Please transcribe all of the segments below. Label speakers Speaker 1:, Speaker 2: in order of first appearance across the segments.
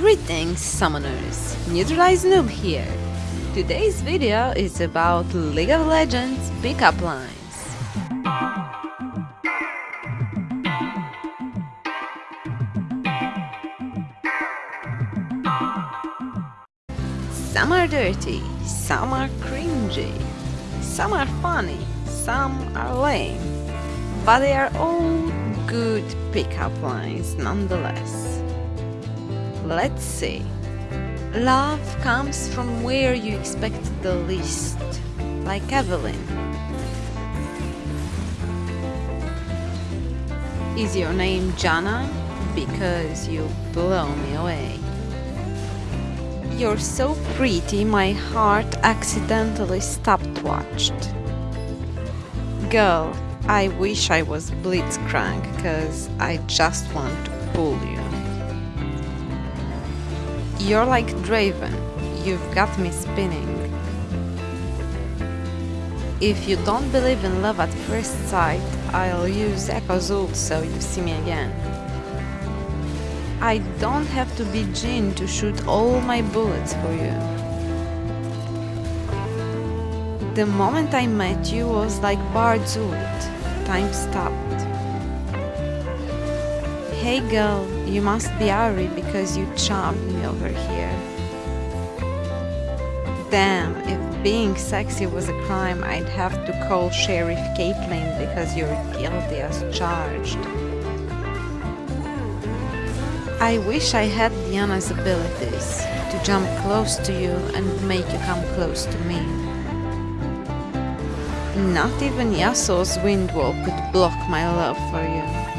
Speaker 1: Greetings summoners, Neutralize Noob here. Today's video is about League of Legends pickup lines. Some are dirty, some are cringy, some are funny, some are lame, but they are all good pickup lines nonetheless. Let's see. Love comes from where you expect the least, like Evelynn. Is your name Janna? Because you blow me away. You're so pretty, my heart accidentally stopped watched. Girl, I wish I was blitzcrank, cause I just want to pull you. You're like Draven, you've got me spinning. If you don't believe in love at first sight, I'll use Ekko's ult so you see me again. I don't have to be Jhin to shoot all my bullets for you. The moment I met you was like Bard's ult. Time stopped. Hey girl, you must be Ahri because you charmed me over here. Damn, if being sexy was a crime, I'd have to call Sheriff Caitlyn because you're guilty as charged. I wish I had Diana's abilities, to jump close to you and make you come close to me. Not even Yasuo's wind wall could block my love for you.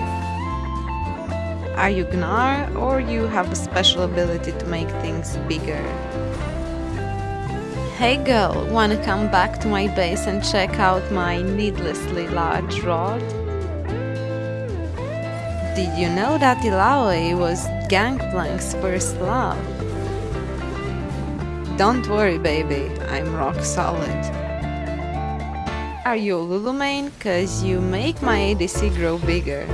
Speaker 1: Are you Gnar, or you have a special ability to make things bigger? Hey girl, wanna come back to my base and check out my needlessly large rod? Did you know that Illaoi was Gangplank's first love? Don't worry baby, I'm rock solid. Are you a Lulu? Cause you make my ADC grow bigger.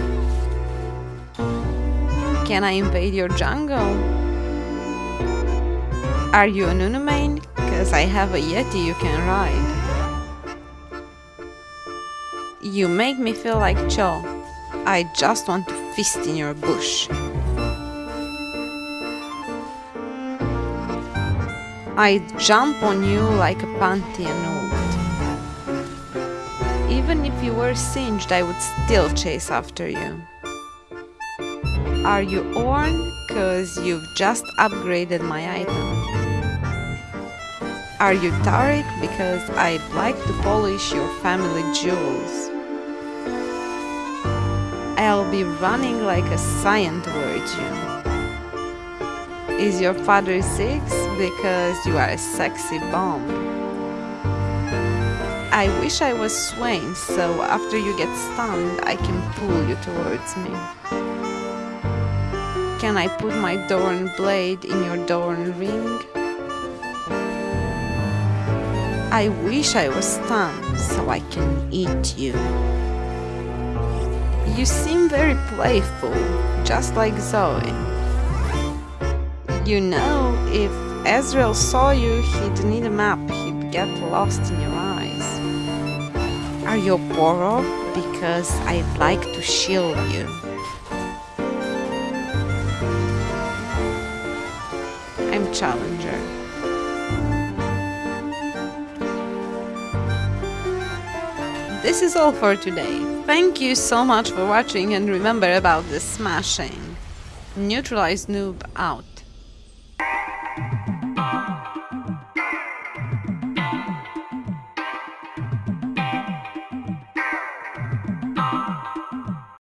Speaker 1: Can I invade your jungle? Are you a Nunu? Cause I have a Yeti you can ride. You make me feel like Cho. I just want to fist in your bush. I'd jump on you like a Pantheon ult. Even if you were singed, I would still chase after you. Are you Ornn? Cause you've just upgraded my item. Are you Taric? Because I'd like to polish your family jewels. I'll be running like a Sion towards you. Is your father Ziggs? Because you are a sexy bomb. I wish I was Swain, so after you get stunned, I can pull you towards me. Can I put my Doran blade in your Doran ring? I wish I was stunned, so I can eat you. You seem very playful, just like Zoe. You know, if Ezreal saw you, he'd need a map, he'd get lost in your eyes. Are you Poro? Because I'd like to shield you. Challenger. This is all for today. Thank you so much for watching and remember about the smashing. Neutralize Noob out.